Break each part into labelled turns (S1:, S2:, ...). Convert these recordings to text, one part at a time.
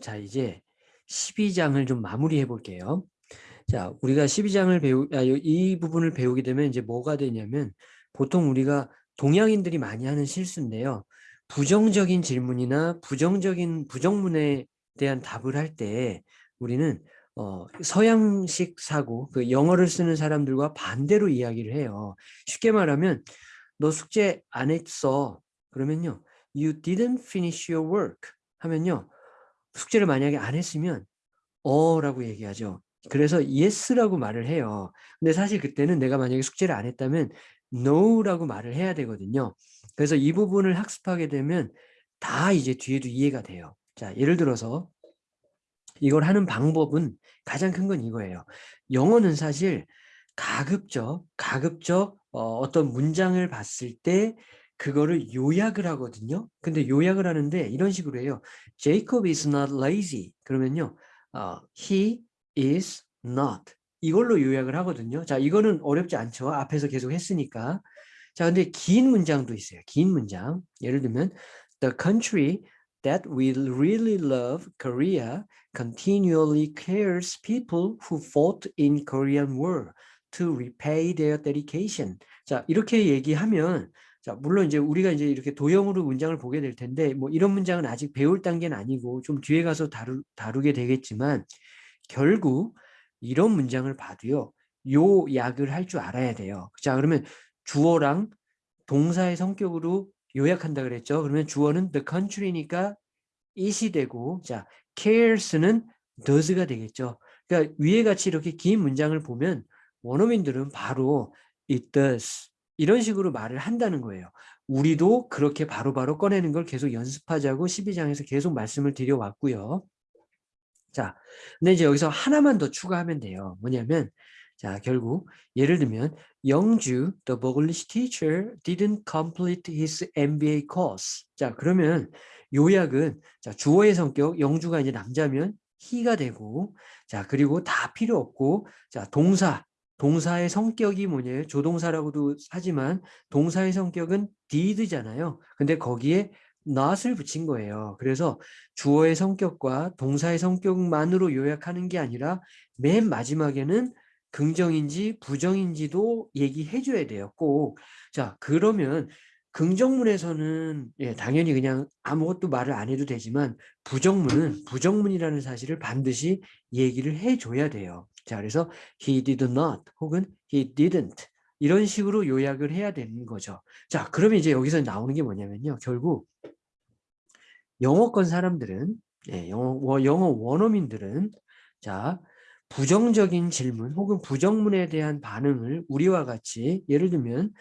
S1: 자, 이제 12장을 좀 마무리해 볼게요. 자, 우리가 12장을 배우, 아, 이 부분을 배우게 되면 이제 뭐가 되냐면 보통 우리가 동양인들이 많이 하는 실수인데요. 부정적인 질문이나 부정적인 부정문에 대한 답을 할 때 우리는 어, 서양식 사고, 그 영어를 쓰는 사람들과 반대로 이야기를 해요. 쉽게 말하면 너 숙제 안 했어. 그러면요. You didn't finish your work 하면요. 숙제를 만약에 안 했으면 어 라고 얘기하죠. 그래서 yes라고 말을 해요. 근데 사실 그때는 내가 만약에 숙제를 안 했다면 no라고 말을 해야 되거든요. 그래서 이 부분을 학습하게 되면 다 이제 뒤에도 이해가 돼요. 자, 예를 들어서 이걸 하는 방법은 가장 큰 건 이거예요. 영어는 사실 가급적, 가급적 어, 어떤 문장을 봤을 때 그거를 요약을 하거든요. 근데 요약을 하는데 이런 식으로 해요. Jacob is not lazy. 그러면요. 어, he is not. 이걸로 요약을 하거든요. 자, 이거는 어렵지 않죠. 앞에서 계속 했으니까. 자, 근데 긴 문장도 있어요. 긴 문장. 예를 들면 The country that we really love, Korea, continually cares people who fought in Korean War to repay their dedication. 자, 이렇게 얘기하면 자, 물론 이제 우리가 이제 이렇게 도형으로 문장을 보게 될 텐데 뭐 이런 문장은 아직 배울 단계는 아니고 좀 뒤에 가서 다루, 다루게 되겠지만 결국 이런 문장을 봐도요. 요 약을 할 줄 알아야 돼요. 자, 그러면 주어랑 동사의 성격으로 요약한다 그랬죠. 그러면 주어는 the country니까 it이 되고 자, cares는 does가 되겠죠. 그러니까 위에 같이 이렇게 긴 문장을 보면 원어민들은 바로 it does 이런 식으로 말을 한다는 거예요. 우리도 그렇게 바로바로 바로 꺼내는 걸 계속 연습하자고 12장에서 계속 말씀을 드려왔고요. 자, 근데 이제 여기서 하나만 더 추가하면 돼요. 뭐냐면 자, 결국 예를 들면 영주, the English teacher didn't complete his MBA course. 자, 그러면 요약은 자, 주어의 성격, 영주가 이제 남자면 he가 되고 자, 그리고 다 필요 없고 자, 동사, 동사의 성격이 뭐냐면 조동사라고도 하지만 동사의 성격은 did잖아요. 근데 거기에 not을 붙인 거예요. 그래서 주어의 성격과 동사의 성격만으로 요약하는 게 아니라 맨 마지막에는 긍정인지 부정인지도 얘기해 줘야 돼요. 꼭. 자, 그러면 긍정문에서는 예, 당연히 그냥 아무것도 말을 안 해도 되지만 부정문은 부정문이라는 사실을 반드시 얘기를 해 줘야 돼요. 자, 그래서 he did not 혹은 he didn't 이런 식으로 요약을 해야 되는 거죠. 자, 그러면 이제 여기서 나오는 게 뭐냐면요. 결국 영어권 사람들은 예, 영어, 영어 원어민들은 자 부정적인 질문 혹은 부정문에 대한 반응을 우리와 같이 예를 들면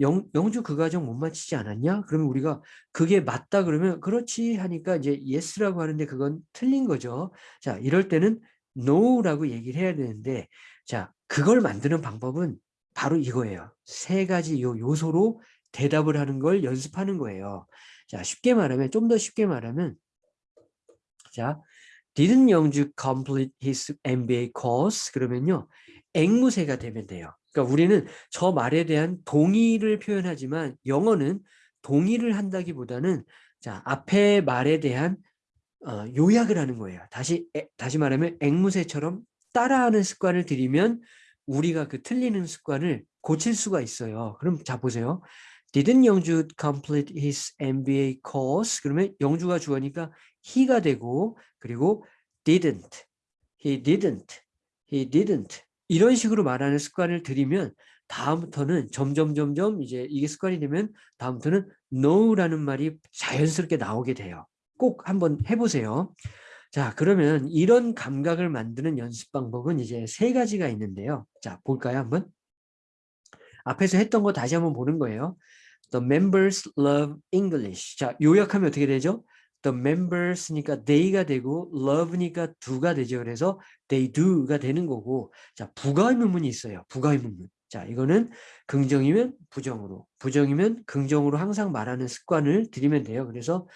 S1: 영, 영주 그 과정 못 마치지 않았냐? 그러면 우리가 그게 맞다 그러면 그렇지 하니까 이제 yes라고 하는데 그건 틀린 거죠. 자 이럴 때는 no라고 얘기를 해야 되는데 자 그걸 만드는 방법은 바로 이거예요. 세 가지 요 요소로 대답을 하는 걸 연습하는 거예요. 자, 쉽게 말하면 좀 더 쉽게 말하면 자, didn't 영주 complete his MBA course? 그러면요. 앵무새가 되면 돼요. 그러니까 우리는 저 말에 대한 동의를 표현하지만 영어는 동의를 한다기보다는 자, 앞에 말에 대한 어, 요약을 하는 거예요. 다시 에, 다시 말하면 앵무새처럼 따라하는 습관을 들이면 우리가 그 틀리는 습관을 고칠 수가 있어요. 그럼 자 보세요. Didn't 영주 complete his MBA course? 그러면 영주가 주어니까 he가 되고 그리고 didn't, he didn't, he didn't 이런 식으로 말하는 습관을 들이면 다음부터는 점점 점점 이제 이게 습관이 되면 다음부터는 no라는 말이 자연스럽게 나오게 돼요. 꼭 한번 해보세요. 자 그러면 이런 감각을 만드는 연습 방법은 이제 세 가지가 있는데요. 자 볼까요 한번? 앞에서 했던 거 다시 한번 보는 거예요. The members love English. 자, 요약하면 어떻게 되죠? The members니까 they가 되고 love니까 do가 되죠. 그래서 they do가 되는 거고 자, 부가의문문이 있어요. 부가의문문. 자, 이거는 긍정이면 부정으로, 부정이면 긍정으로 항상 말하는 습관을 들이면 돼요. 그래서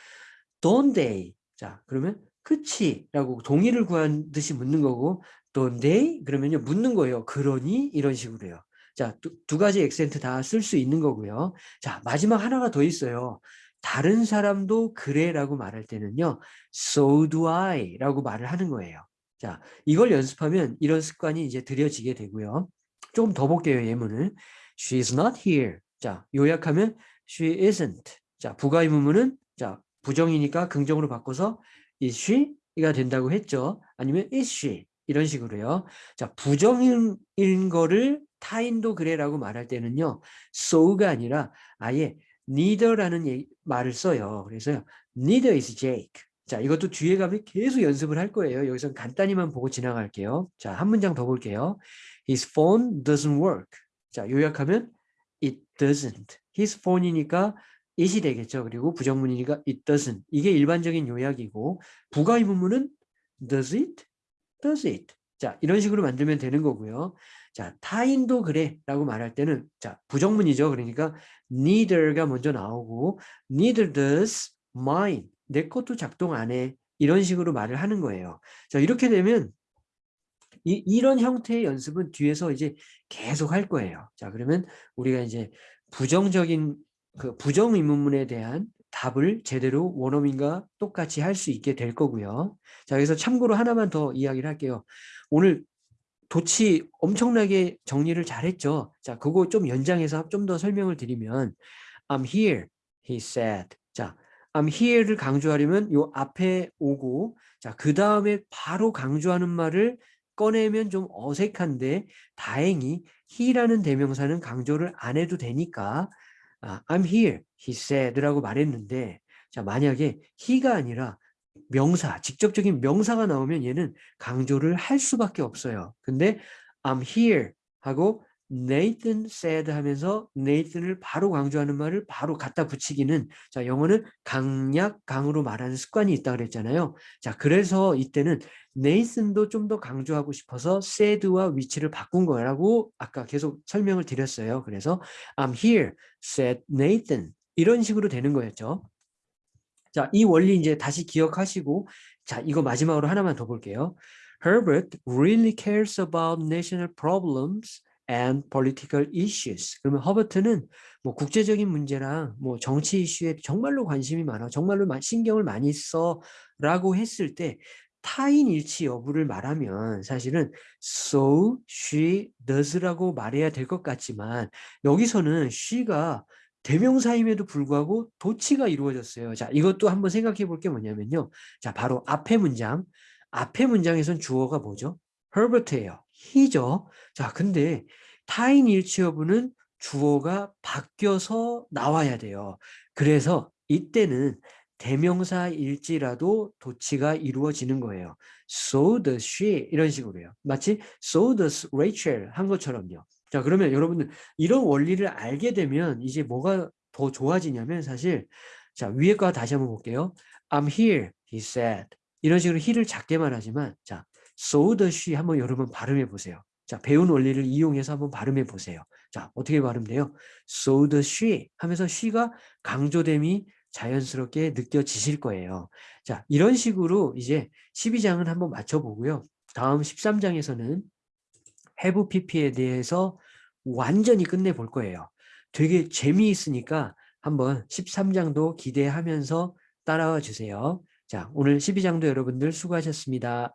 S1: don't they. 자, 그러면 그치 라고 동의를 구한 듯이 묻는 거고 don't they? 그러면요 묻는 거예요. 그러니? 이런 식으로 해요. 자, 두, 두 가지 액센트 다 쓸 수 있는 거고요. 자, 마지막 하나가 더 있어요. 다른 사람도 그래라고 말할 때는요. So do I라고 말을 하는 거예요. 자, 이걸 연습하면 이런 습관이 이제 들여지게 되고요. 조금 더 볼게요, 예문을. She's not here. 자, 요약하면 she isn't. 자, 부가 의 문문은 자, 부정이니까 긍정으로 바꿔서 is she가 된다고 했죠. 아니면 is she 이런 식으로요. 자, 부정인 거를 타인도 그래라고 말할 때는요. so가 아니라 아예 neither라는 얘기, 말을 써요. 그래서 neither is Jake. 자, 이것도 뒤에 가면 계속 연습을 할 거예요. 여기서 간단히만 보고 지나갈게요. 자, 한 문장 더 볼게요. His phone doesn't work. 자, 요약하면 it doesn't. His phone이니까 it이 되겠죠. 그리고 부정문이니까 it doesn't. 이게 일반적인 요약이고 부가 의문문은 does it? does it? 자, 이런 식으로 만들면 되는 거고요. 자, 타인도 그래 라고 말할 때는 자, 부정문이죠. 그러니까 neither가 먼저 나오고 neither does mine. 내 것도 작동 안 해. 이런 식으로 말을 하는 거예요. 자, 이렇게 되면 이, 이런 형태의 연습은 뒤에서 이제 계속 할 거예요. 자, 그러면 우리가 이제 부정적인 그 부정 의문문에 대한 답을 제대로 원어민과 똑같이 할 수 있게 될 거고요. 자, 그래서 참고로 하나만 더 이야기를 할게요. 오늘 도치 엄청나게 정리를 잘했죠. 자, 그거 좀 연장해서 좀 더 설명을 드리면 I'm here, he said. 자, I'm here를 강조하려면 요 앞에 오고 자, 그 다음에 바로 강조하는 말을 꺼내면 좀 어색한데 다행히 he라는 대명사는 강조를 안 해도 되니까 아, I'm here, he said라고 말했는데 자 만약에 he가 아니라 명사, 직접적인 명사가 나오면 얘는 강조를 할 수밖에 없어요. 근데 I'm here 하고 Nathan said 하면서 Nathan을 바로 강조하는 말을 바로 갖다 붙이기는 자 영어는 강약 강으로 말하는 습관이 있다 그랬잖아요. 자 그래서 이때는 Nathan도 좀 더 강조하고 싶어서 said와 위치를 바꾼 거라고 아까 계속 설명을 드렸어요. 그래서 I'm here, said Nathan 이런 식으로 되는 거였죠. 자, 이 원리 이제 다시 기억하시고 자, 이거 마지막으로 하나만 더 볼게요. Herbert really cares about national problems and political issues. 그러면 허버트는 뭐 국제적인 문제랑 뭐 정치 이슈에 정말로 관심이 많아. 정말로 신경을 많이 써라고 했을 때 타인 일치 여부를 말하면 사실은 so, she, does라고 말해야 될 것 같지만 여기서는 she가 대명사임에도 불구하고 도치가 이루어졌어요. 자, 이것도 한번 생각해 볼 게 뭐냐면요. 자, 바로 앞에 문장. 앞에 문장에선 주어가 뭐죠? Herbert예요. he죠. 자, 근데 타인 일치 여부는 주어가 바뀌어서 나와야 돼요. 그래서 이때는 대명사 일지라도 도치가 이루어지는 거예요. So does she 이런 식으로요. 마치 so does Rachel 한 것처럼요. 자 그러면 여러분들 이런 원리를 알게 되면 이제 뭐가 더 좋아지냐면 사실 자 위에 거 다시 한번 볼게요. I'm here, he said. 이런 식으로 he를 작게만 하지만 자 she 한번 여러분 발음해 보세요. 자 배운 원리를 이용해서 한번 발음해 보세요. 자 어떻게 발음돼요? she 하면서 she가 강조됨이 자연스럽게 느껴지실 거예요. 자, 이런 식으로 이제 12장은 한번 맞춰보고요. 다음 13장에서는 해부 PP에 대해서 완전히 끝내볼 거예요. 되게 재미있으니까 한번 13장도 기대하면서 따라와 주세요. 자, 오늘 12장도 여러분들 수고하셨습니다.